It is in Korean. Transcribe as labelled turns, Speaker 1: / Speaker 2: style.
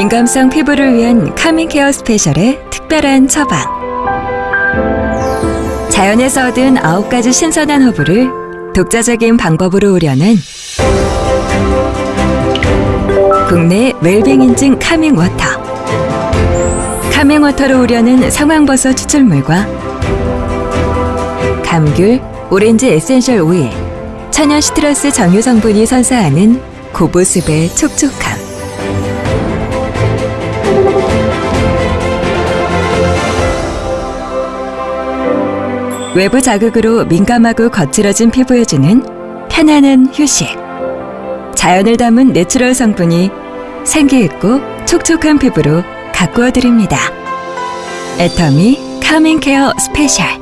Speaker 1: 민감성 피부를 위한 calming care special의 특별한 처방. 자연에서 얻은 9가지 신선한 허브를 독자적인 방법으로 우려낸 국내 웰빙 인증 calming water. calming water로 우려낸 상황버섯 추출물과 감귤, 오렌지 essential oil, 천연 citrus 정유 성분이 선사하는 고보습의 촉촉함. 외부 자극으로 민감하고 거칠어진 피부에 주는 편안한 휴식. 자연을 담은 natural 성분이 생기 있고 촉촉한 피부로 가꾸어 드립니다. 애터미 calming care special.